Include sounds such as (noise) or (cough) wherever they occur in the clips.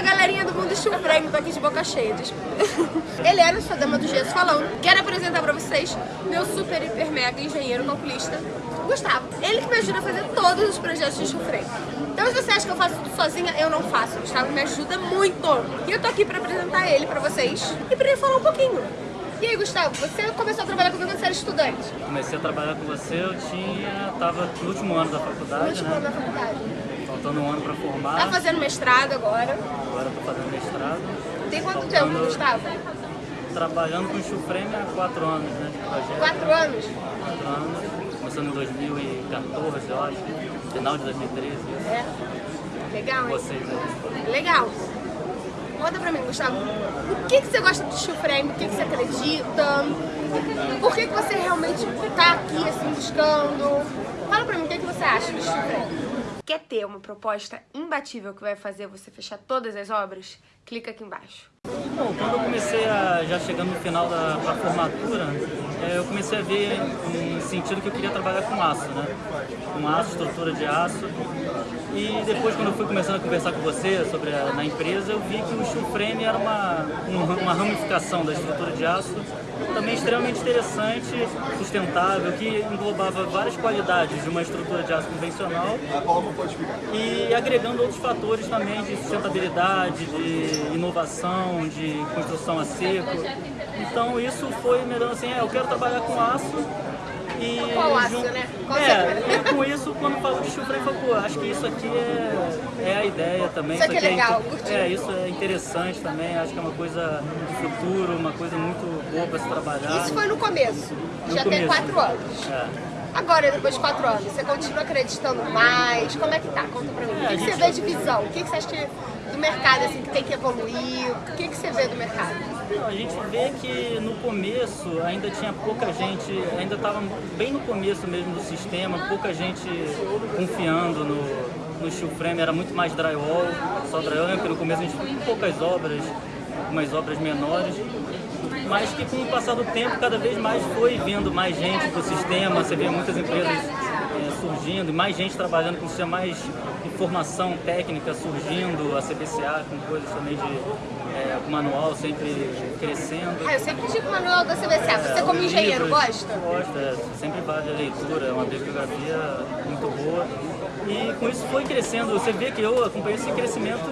Fala galerinha do mundo Frame, tô aqui de boca cheia, desculpa. Helena, sua dama do gesso falando. Quero apresentar pra vocês meu super, hiper, mega engenheiro calculista, Gustavo. Ele que me ajuda a fazer todos os projetos de Frame. Então se você acha que eu faço tudo sozinha, eu não faço. Gustavo me ajuda muito. E eu tô aqui pra apresentar ele pra vocês e pra ele falar um pouquinho. E aí, Gustavo, você começou a trabalhar comigo quando você era estudante? Comecei a trabalhar com você, eu tinha... tava no último ano da faculdade, No último né? ano da faculdade. Faltando um ano pra formar. Tá fazendo mestrado agora. Agora tô fazendo mestrado. Tem quanto Faltando- tempo, Gustavo? Trabalhando com Steel Frame há quatro anos, né? Projeto. Quatro anos? Quatro anos. Começando em 2014, eu acho. Final de 2013. É. Legal, hein? Vocês aí. Legal. Conta pra mim, Gustavo, o que, que você gosta de steel frame? O que, que você acredita? Por que, que você realmente tá aqui, assim, buscando? Fala pra mim, o que, que você acha de steel frame? Quer ter uma proposta imbatível que vai fazer você fechar todas as obras? Clica aqui embaixo. Bom, quando eu comecei a, já chegando no final da formatura, é, eu comecei a ver um sentido que eu queria trabalhar com aço, né? Com aço, estrutura de aço. E depois, quando eu fui começando a conversar com você sobre a, na empresa, eu vi que o steel frame era uma, um- uma ramificação da estrutura de aço também extremamente interessante, sustentável, que englobava várias qualidades de uma estrutura de aço convencional e agregando outros fatores também de sustentabilidade, de inovação, de construção a seco. Então isso foi me dando assim, é, eu quero trabalhar com aço e Qual aço, jun- né? Qual é, e com isso quando falou de chufre, eu falei, pô, acho que isso aqui é, é a ideia também. Isso aqui é legal, inte- curti. É, isso é interessante também, acho que é uma coisa de futuro, uma coisa muito boa para se trabalhar. Isso foi no começo, No já tem começo. quatro anos. É. Agora, depois de quatro anos, você continua acreditando mais? Como é que tá? Conta pra mim. O É, que, a que você gente- vê de visão? O que, que você acha que do mercado, assim, que tem que evoluir? O que, que você vê do mercado? Não, A gente vê que no começo ainda tinha pouca gente, ainda estava bem no começo mesmo do sistema, pouca gente confiando no, no steel frame, era muito mais drywall, só drywall, porque no começo a gente fez poucas obras, umas obras menores, mas que com o passar do tempo cada vez mais foi vindo mais gente para o sistema, você vê muitas empresas surgindo, e mais gente trabalhando com sistema, mais informação técnica surgindo, a CBCA com coisas também de com manual sempre crescendo. Ah, eu sempre digo o manual da CBCA. Você É, como engenheiro livros, gosta? Gosto, é, sempre vale a leitura, é uma bibliografia muito boa. E com isso foi crescendo, você vê que eu acompanhei esse crescimento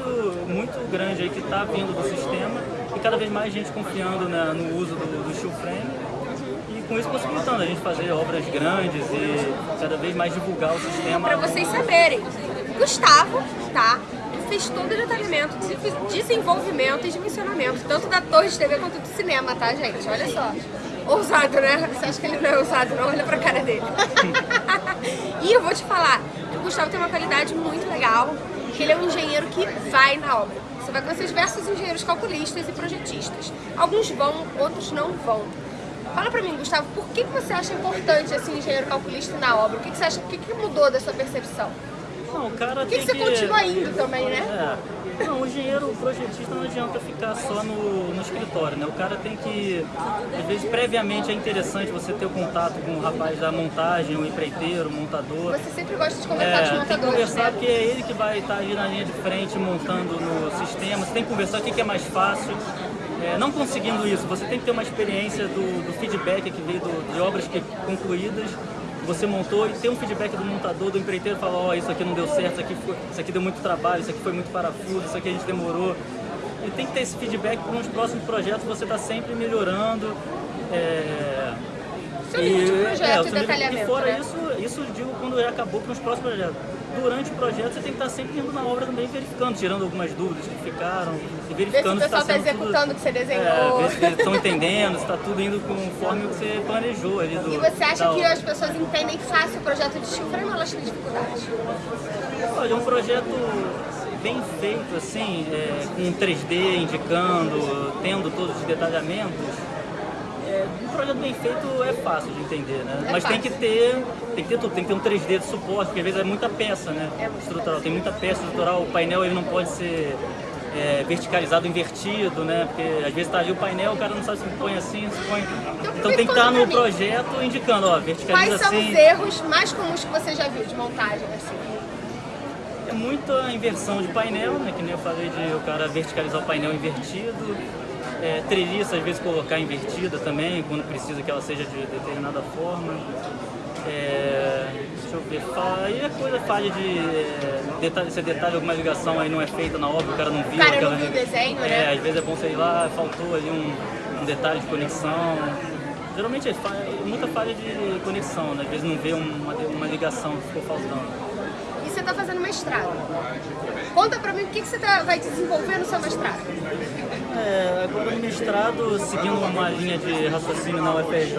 muito grande aí que está vindo do sistema e cada vez mais gente confiando na- no uso do, do steel frame com isso possibilitando a gente fazer obras grandes e cada vez mais divulgar o sistema. Pra vocês saberem, Gustavo, tá? Fez todo o detalhamento, de- desenvolvimento e dimensionamento, tanto da torre de TV quanto do cinema, tá, gente? Olha só. Ousado, né? Você acha que ele não é ousado, não? Olha pra cara dele. (laughs) e eu vou te falar o Gustavo tem uma qualidade muito legal, que ele é um engenheiro que vai na obra. Você vai conhecer diversos engenheiros calculistas e projetistas. Alguns vão, outros não vão. Fala pra mim, Gustavo, por que, que você acha importante esse engenheiro calculista na obra? O que, que você acha, o que, que mudou da sua percepção? Não, o cara Por que, tem que você continua indo também, né? É. Não, o engenheiro o projetista não adianta ficar só no, no escritório, né? O cara tem que, às vezes, previamente é interessante você ter o contato com o rapaz da montagem, o empreiteiro, o montador. Você sempre gosta de conversar com É, os tem que montadores, conversar né? porque é ele que vai estar ali na linha de frente montando no sistema. Você tem que conversar o que é mais fácil. É, não conseguindo isso, você tem que ter uma experiência do, do feedback que veio do- de obras que, concluídas. Você montou e ter um feedback do montador, do empreiteiro, falar, ó, isso aqui não deu certo, isso aqui, foi, isso aqui deu muito trabalho, isso aqui foi muito parafuso, isso aqui a gente demorou. E tem que ter esse feedback para os próximos projetos, você está sempre melhorando. É, Seu nível de projeto é, e detalhamento, E fora né? isso, isso eu digo quando já acabou com os próximos projetos. Durante o projeto você tem que estar sempre indo na obra também verificando, tirando algumas dúvidas que ficaram e Ver se o verificando pessoal está sendo tudo- executando o que você É, desenhou. ver se estão entendendo, se está tudo indo conforme o que você planejou ali do E você acha que as pessoas entendem fácil o projeto de frame ou elas têm dificuldade? Olha, é um projeto bem feito, assim, é, com 3D indicando, tendo todos os detalhamentos. É, um projeto bem feito é fácil de entender, né? É Mas tem fácil. que ter, tem que ter tudo, tem que ter um 3D de suporte, porque às vezes é muita peça, né? É muita estrutural, tem muita peça estrutural, o painel ele não pode ser é, verticalizado, invertido, né? Porque às vezes tá ali o painel, o cara não sabe se põe assim, se põe. Então tem que estar no pra mim. projeto indicando, ó, verticaliza Quais são assim. os erros mais comuns que você já viu de montagem, assim? É muita inversão de painel, né? Que nem eu falei de o cara verticalizar o painel invertido. É, treliça, às vezes colocar invertida também, quando precisa que ela seja de determinada forma. É, deixa eu ver, aí é coisa falha de é, detalhe, se detalhe alguma ligação aí não é feita na obra, o cara não viu. O cara aquela, não viu o desenho, é, né? às vezes é bom, sei lá, faltou ali um, um detalhe de conexão. Geralmente é falha, muita falha de conexão, né? às vezes não vê uma, uma ligação que ficou faltando. Está fazendo mestrado. Conta pra mim o que, que você tá, vai desenvolver no seu mestrado. É, agora no mestrado, seguindo uma linha de raciocínio na UFRJ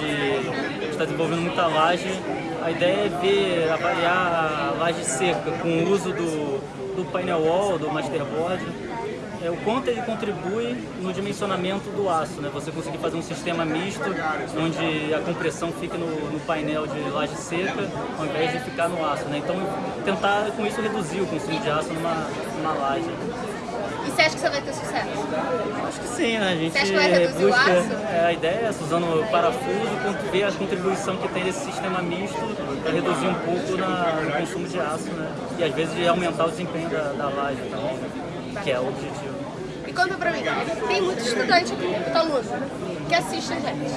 de estar desenvolvendo muita laje, a ideia é ver, avaliar a laje seca com o uso do, do painel wall, do masterboard, é, o quanto ele contribui no dimensionamento do aço, né? Você conseguir fazer um sistema misto onde a compressão fica no, no, painel de laje seca ao invés de ficar no aço, né? Então tentar com isso reduzir o consumo de aço numa, numa laje. E você acha que você vai ter sucesso? Acho que sim, né? A gente você acha que vai reduzir busca, o aço? É, a ideia é usando parafuso, ver a contribuição que tem desse sistema misto para reduzir um pouco na, no consumo de aço, né? E às vezes aumentar o desempenho da, da laje também, né? que é o objetivo. Conta pra mim, tem muito estudante aqui, aluno, que assiste a gente.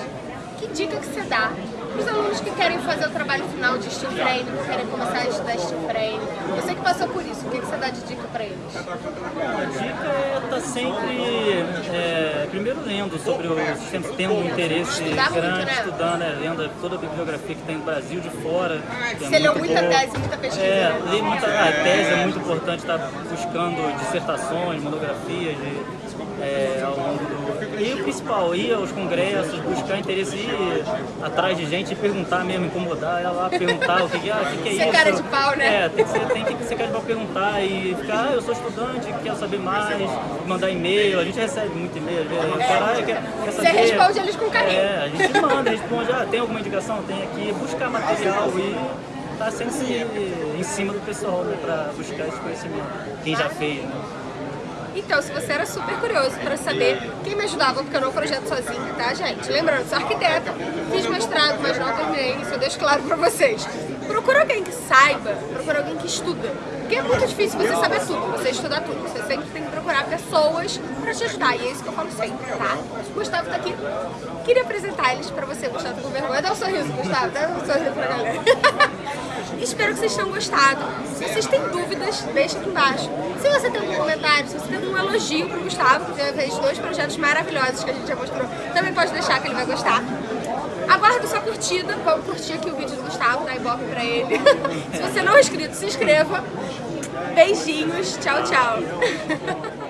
Que dica que você dá para os alunos que querem fazer o trabalho final de steel frame, que querem começar a estudar steel frame? Você que passou por isso, o que, que você dá de dica para eles? A dica é estar tá sempre, é, primeiro lendo sobre o sistema, tendo um interesse Estudar grande, muito, né? estudando, né, lendo toda a bibliografia que tem no Brasil, de fora. é Você leu muito muita boa. tese, muita pesquisa, É, né? li muita a tese, é muito importante estar buscando dissertações, monografias de, é, ao longo do... E o principal, ir aos congressos, buscar interesse, ir atrás de gente e perguntar mesmo, incomodar, ir lá perguntar o que, ah, que, que é Ser isso. cara de pau, né? É, tem que ser, tem que ser cara de pau perguntar e ficar, ah, eu sou estudante, quero saber mais, mandar e-mail, a gente recebe muito e-mail, vezes, caralho, quer, quer Você saber. responde eles com carinho. É, a gente manda, responde, ah, tem alguma indicação? Tem aqui, buscar material e tá sempre em cima do pessoal, né, pra buscar esse conhecimento, quem já fez, né? Então, se você era super curioso para saber quem me ajudava, porque eu não projeto sozinha, tá, gente? Lembrando, sou arquiteta, fiz mestrado, mas não terminei, isso eu deixo claro para vocês. Procura alguém que saiba, procura alguém que estuda. Porque é muito difícil você saber tudo, você estudar tudo. Você sempre tem que procurar pessoas para te ajudar, e é isso que eu falo sempre, tá? Gustavo tá aqui. Queria apresentar eles para você, Gustavo, com vergonha. Dá um sorriso, Gustavo, dá um sorriso pra galera. (laughs) Espero que vocês tenham gostado. Se vocês têm dúvidas, deixa aqui embaixo. Se você tem algum comentário, se você tem algum elogio pro Gustavo, que fez dois projetos maravilhosos que a gente já mostrou, também pode deixar que ele vai gostar. Aguardo sua curtida, vamos curtir aqui o vídeo do Gustavo, dá ibope pra ele. (laughs) se você não é inscrito, se inscreva. Beijinhos, tchau, tchau. (laughs)